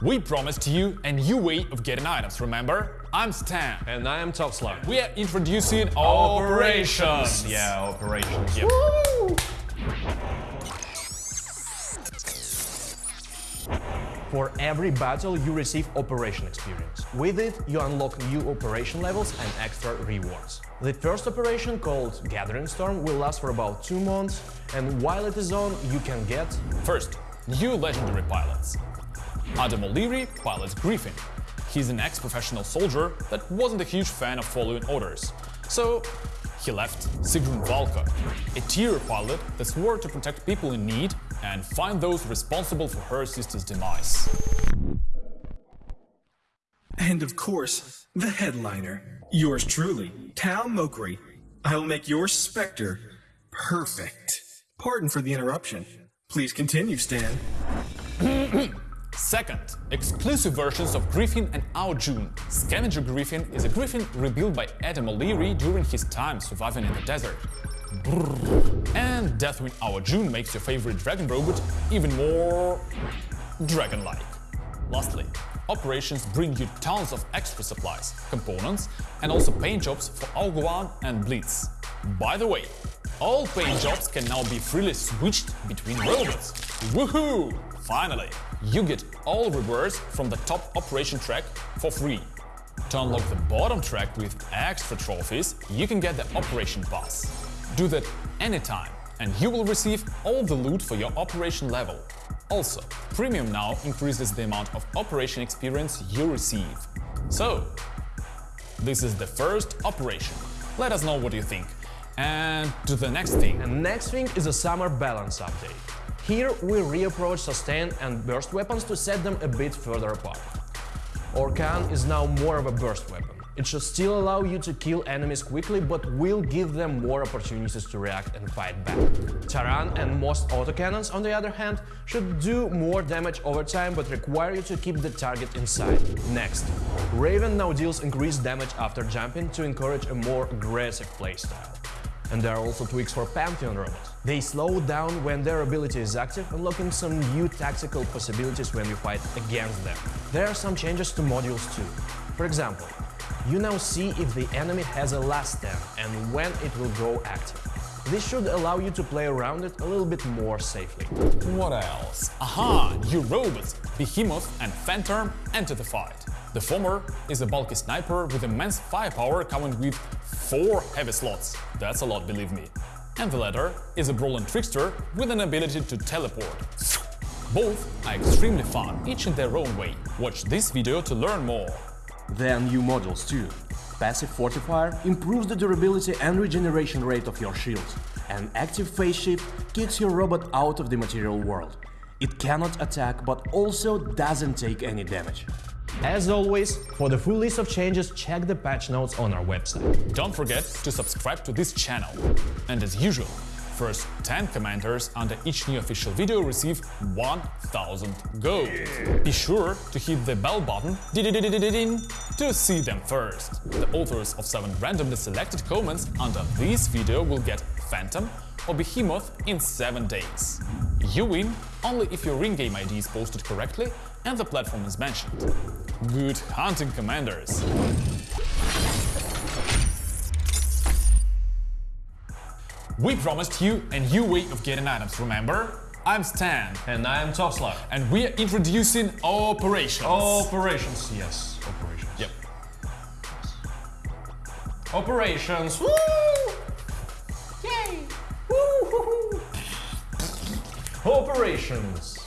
We promised you a new way of getting items, remember? I'm Stan. And I am Top Slug. We are introducing operations. Yeah, operations. Yep. For every battle, you receive operation experience. With it, you unlock new operation levels and extra rewards. The first operation, called Gathering Storm, will last for about two months, and while it is on, you can get First, new legendary pilots. Adam O'Leary pilots Griffin. He's an ex-professional soldier that wasn't a huge fan of following orders. So he left Sigrun Valka, a tier pilot that swore to protect people in need and find those responsible for her sister's demise. And of course, the headliner. Yours truly, Tal Mokri. I'll make your Spectre perfect. Pardon for the interruption. Please continue, Stan. Second, exclusive versions of Griffin and Jun. Scavenger Griffin is a griffin rebuilt by Adam O'Leary during his time surviving in the desert. Brrr. And Deathwing Jun makes your favorite dragon robot even more dragon-like. Lastly, operations bring you tons of extra supplies, components, and also paint jobs for Ao Guang and Blitz. By the way, all paint jobs can now be freely switched between robots. Woohoo! Finally, you get all rewards from the top operation track for free. To unlock the bottom track with extra trophies, you can get the Operation Pass. Do that anytime, and you will receive all the loot for your operation level. Also, Premium now increases the amount of operation experience you receive. So, this is the first operation. Let us know what you think. And to the next thing. And next thing is a summer balance update. Here we reapproach sustain and burst weapons to set them a bit further apart. Orkan is now more of a burst weapon. It should still allow you to kill enemies quickly, but will give them more opportunities to react and fight back. Taran and most autocannons, on the other hand, should do more damage over time, but require you to keep the target inside. Next, Raven now deals increased damage after jumping to encourage a more aggressive playstyle. And there are also tweaks for Pantheon robots. They slow down when their ability is active, unlocking some new tactical possibilities when you fight against them. There are some changes to modules too. For example, you now see if the enemy has a last stand and when it will go active. This should allow you to play around it a little bit more safely. What else? Aha! New robots! Behemoth and Phantom enter the fight. The former is a bulky sniper with immense firepower coming with 4 heavy slots. That's a lot, believe me. And the latter is a brawling trickster with an ability to teleport. Both are extremely fun, each in their own way. Watch this video to learn more. There are new models too. Passive Fortifier improves the durability and regeneration rate of your shields, and Active Phase Shift kicks your robot out of the material world. It cannot attack but also doesn't take any damage. As always, for the full list of changes, check the patch notes on our website. Don't forget to subscribe to this channel. And as usual, first 10 commenters under each new official video receive 1000 gold. Be sure to hit the bell button to see them first. The authors of 7 randomly selected comments under this video will get Phantom or Behemoth in 7 days. You win only if your ring game ID is posted correctly and the platform is mentioned. Good hunting, commanders! We promised you a new way of getting items, remember? I'm Stan. And I am Top Slug. And we are introducing operations. Operations, yes, operations. Yep. Operations. Woo! Yay! Woo! Operations.